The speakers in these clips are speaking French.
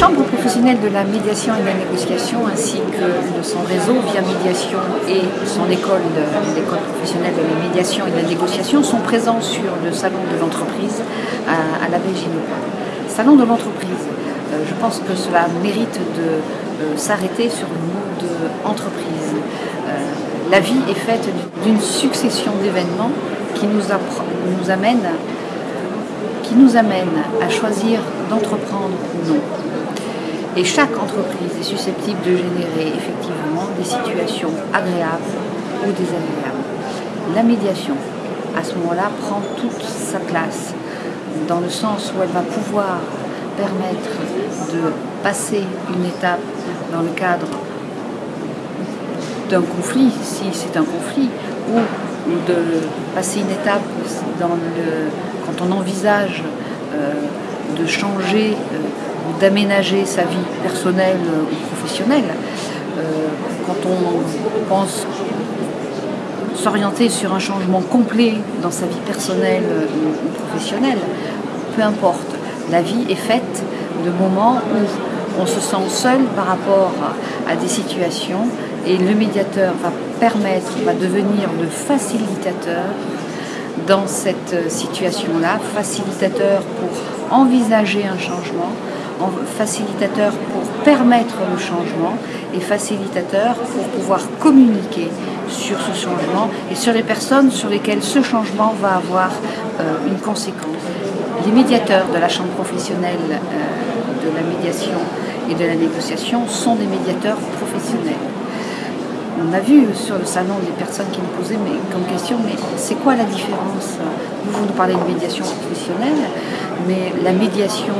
La Chambre professionnelle de la médiation et de la négociation, ainsi que son réseau via médiation et son école, professionnelle de la médiation et de la négociation, sont présents sur le salon de l'entreprise à, la Belgique. Salon de l'entreprise, euh, je pense que cela mérite de euh, s'arrêter sur le mot d'entreprise. Euh, la vie est faite d'une succession d'événements qui nous, amènent qui nous à choisir d'entreprendre ou non. Et chaque entreprise est susceptible de générer effectivement des situations agréables ou désagréables. La médiation, à ce moment-là, prend toute sa place dans le sens où elle va pouvoir permettre de passer une étape dans le cadre d'un conflit, si c'est un conflit, ou de passer une étape quand on envisage euh, de changer euh, ou d'aménager sa vie personnelle ou professionnelle, euh, quand on pense s'orienter sur un changement complet dans sa vie personnelle ou professionnelle, peu importe. La vie est faite de moments où on se sent seul par rapport à des situations et le médiateur va permettre, va devenir le facilitateur dans cette situation-là, facilitateur pour envisager un changement, facilitateur pour permettre le changement et facilitateur pour pouvoir communiquer sur ce changement et sur les personnes sur lesquelles ce changement va avoir euh, une conséquence. Les médiateurs de la Chambre professionnelle euh, de la médiation et de la négociation sont des médiateurs professionnels on a vu sur le salon des personnes qui me posaient mais, comme question, mais c'est quoi la différence? Vous, nous parlez de médiation professionnelle, mais la médiation,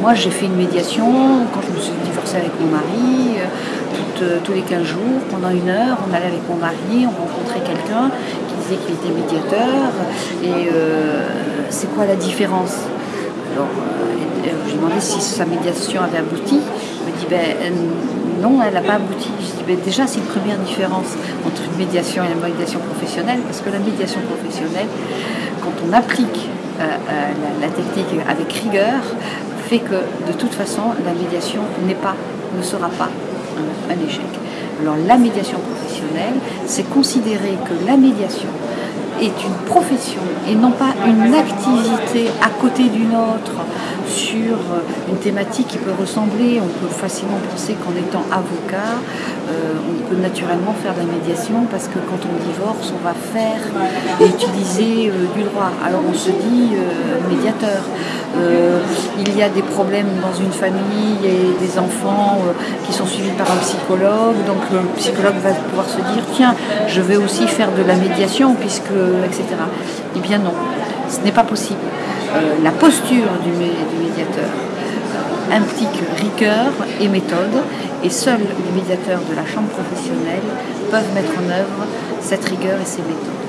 moi j'ai fait une médiation quand je me suis divorcée avec mon mari, euh, tous les 15 jours, pendant une heure, on allait avec mon mari, on rencontrait quelqu'un qui disait qu'il était médiateur, et euh, c'est quoi la différence? Alors, euh, j'ai demandé si sa médiation avait abouti. Il me dit, ben, non, elle n'a pas abouti. Je dis, ben, déjà, c'est une première différence entre une médiation et la médiation professionnelle, parce que la médiation professionnelle, quand on applique euh, euh, la, technique avec rigueur, fait que de toute façon, la médiation n'est pas, ne sera pas un, un échec. Alors la médiation professionnelle, c'est considérer que la médiation est une profession et non pas une activité à côté d'une autre sur une thématique qui peut ressembler. On peut facilement penser qu'en étant avocat, euh, on peut naturellement faire de la médiation parce que quand on divorce, on va faire et utiliser euh, du droit. Alors on se dit euh, médiateur. il y a des problèmes dans une famille et des enfants qui sont suivis par un psychologue. Donc le psychologue va pouvoir se dire tiens, je vais aussi faire de la médiation puisque etc. Eh bien non, ce n'est pas possible. Euh, la posture du, médiateur euh, implique rigueur et méthode, et seuls les médiateurs de la chambre professionnelle peuvent mettre en œuvre cette rigueur et ces méthodes.